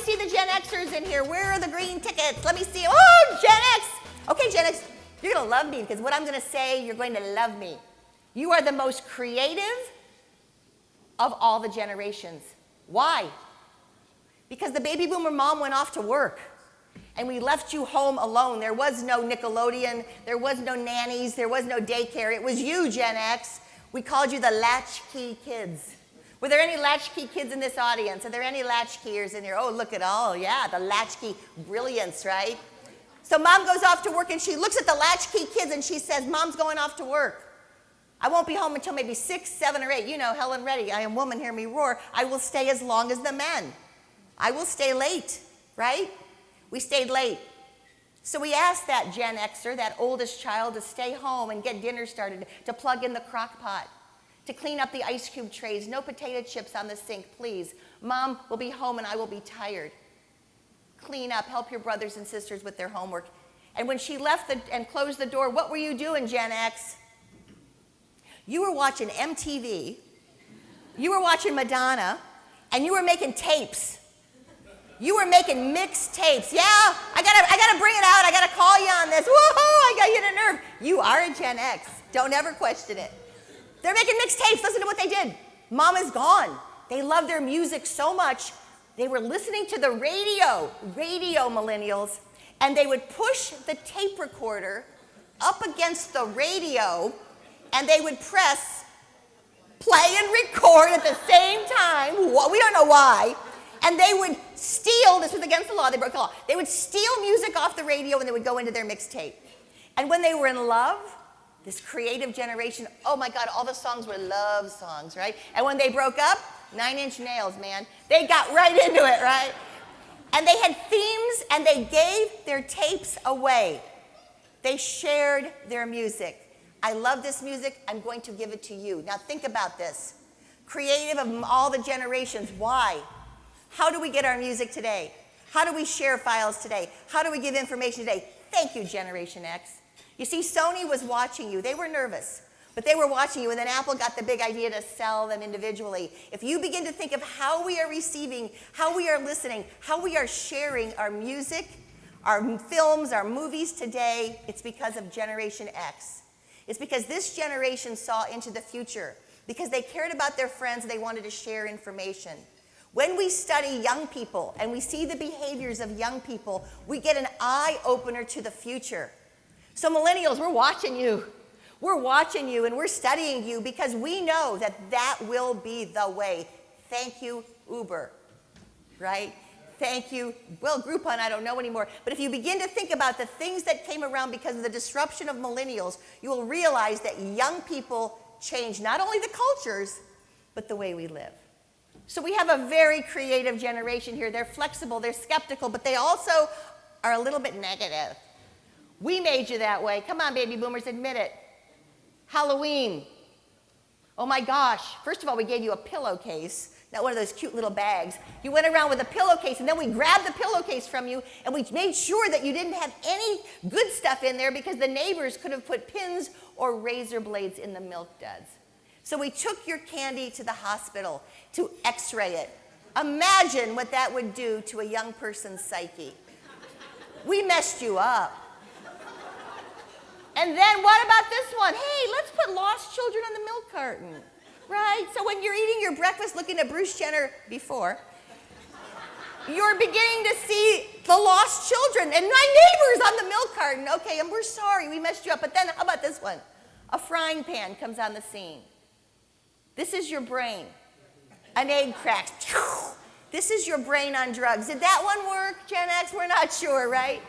see the Gen Xers in here. Where are the green tickets? Let me see. Oh, Gen X. Okay, Gen X, you're going to love me because what I'm going to say, you're going to love me. You are the most creative of all the generations. Why? Because the baby boomer mom went off to work and we left you home alone. There was no Nickelodeon, there was no nannies, there was no daycare. It was you, Gen X. We called you the latchkey kids. Were there any latchkey kids in this audience? Are there any latchkeyers in here? Oh, look at all, yeah, the latchkey brilliance, right? So mom goes off to work and she looks at the latchkey kids and she says, Mom's going off to work. I won't be home until maybe six, seven, or eight. You know, Helen Reddy, I am woman, hear me roar. I will stay as long as the men. I will stay late, right? We stayed late. So we asked that Gen Xer, that oldest child, to stay home and get dinner started, to plug in the crock pot, to clean up the ice cube trays, no potato chips on the sink, please. Mom will be home and I will be tired. Clean up, help your brothers and sisters with their homework. And when she left the, and closed the door, what were you doing, Gen X? You were watching MTV, you were watching Madonna, and you were making tapes you were making mixed tapes. Yeah, I gotta, I gotta bring it out. I gotta call you on this. Woohoo, I got you to nerve. You are a Gen X. Don't ever question it. They're making mixtapes. Listen to what they did. Mom is gone. They love their music so much. They were listening to the radio, radio millennials, and they would push the tape recorder up against the radio and they would press play and record at the same time. We don't know why and they would steal, this was against the law, they broke the law, they would steal music off the radio and they would go into their mixtape. And when they were in love, this creative generation, oh my God, all the songs were love songs, right? And when they broke up, nine inch nails, man, they got right into it, right? And they had themes and they gave their tapes away. They shared their music. I love this music, I'm going to give it to you. Now think about this. Creative of all the generations, why? How do we get our music today? How do we share files today? How do we give information today? Thank you, Generation X. You see, Sony was watching you. They were nervous, but they were watching you, and then Apple got the big idea to sell them individually. If you begin to think of how we are receiving, how we are listening, how we are sharing our music, our films, our movies today, it's because of Generation X. It's because this generation saw into the future, because they cared about their friends, they wanted to share information. When we study young people and we see the behaviors of young people, we get an eye opener to the future. So, millennials, we're watching you. We're watching you and we're studying you because we know that that will be the way. Thank you, Uber, right? Thank you. Well, Groupon, I don't know anymore. But if you begin to think about the things that came around because of the disruption of millennials, you will realize that young people change not only the cultures, but the way we live. So we have a very creative generation here. They're flexible, they're skeptical, but they also are a little bit negative. We made you that way. Come on, baby boomers, admit it. Halloween. Oh my gosh. First of all, we gave you a pillowcase, not one of those cute little bags. You went around with a pillowcase, and then we grabbed the pillowcase from you, and we made sure that you didn't have any good stuff in there because the neighbors could have put pins or razor blades in the milk duds. So we took your candy to the hospital to x-ray it. Imagine what that would do to a young person's psyche. We messed you up. And then what about this one? Hey, let's put lost children on the milk carton, right? So when you're eating your breakfast looking at Bruce Jenner before, you're beginning to see the lost children and my neighbors on the milk carton. Okay, and we're sorry, we messed you up. But then how about this one? A frying pan comes on the scene. This is your brain. An egg cracks. This is your brain on drugs. Did that one work, Gen X? We're not sure, right?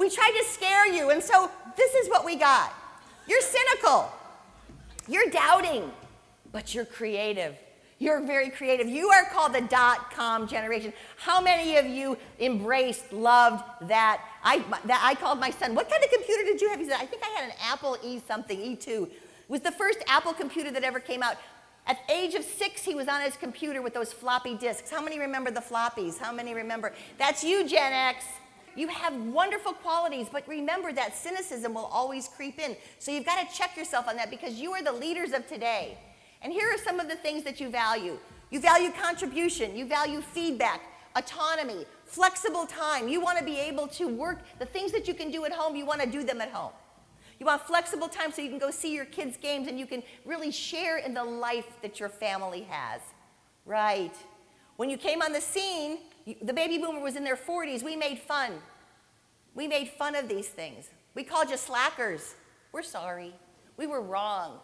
We tried to scare you, and so this is what we got. You're cynical. You're doubting, but you're creative. You're very creative. You are called the dot com generation. How many of you embraced, loved that? I, that I called my son, what kind of computer did you have? He said, I think I had an Apple E something, E2. It was the first Apple computer that ever came out. At age of six, he was on his computer with those floppy disks. How many remember the floppies? How many remember? That's you, Gen X. You have wonderful qualities, but remember that cynicism will always creep in. So you've got to check yourself on that because you are the leaders of today. And here are some of the things that you value. You value contribution, you value feedback. autonomy, flexible time. You want to be able to work the things that you can do at home, you want to do them at home. You want flexible time so you can go see your kids' games and you can really share in the life that your family has. Right. When you came on the scene, the baby boomer was in their 40s. We made fun. We made fun of these things. We called you slackers. We're sorry. We were wrong.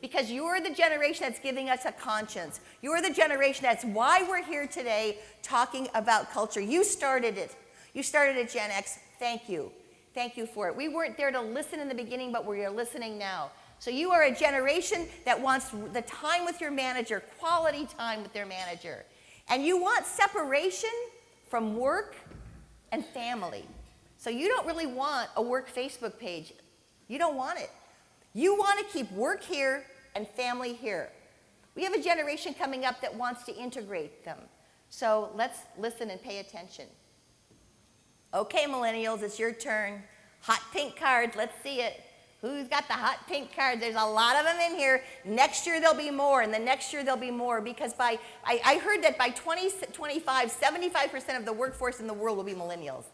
Because you're the generation that's giving us a conscience. You're the generation that's why we're here today talking about culture. You started it. You started it, Gen X. Thank you. Thank you for it. We weren't there to listen in the beginning, but we're listening now. So you are a generation that wants the time with your manager, quality time with their manager. And you want separation from work and family. So you don't really want a work Facebook page. You don't want it. You want to keep work here and family here. We have a generation coming up that wants to integrate them. So let's listen and pay attention. Okay, millennials, it's your turn. Hot pink cards, let's see it. Who's got the hot pink cards? There's a lot of them in here. Next year there'll be more, and the next year there'll be more because by, I, I heard that by 2025, 75% of the workforce in the world will be millennials.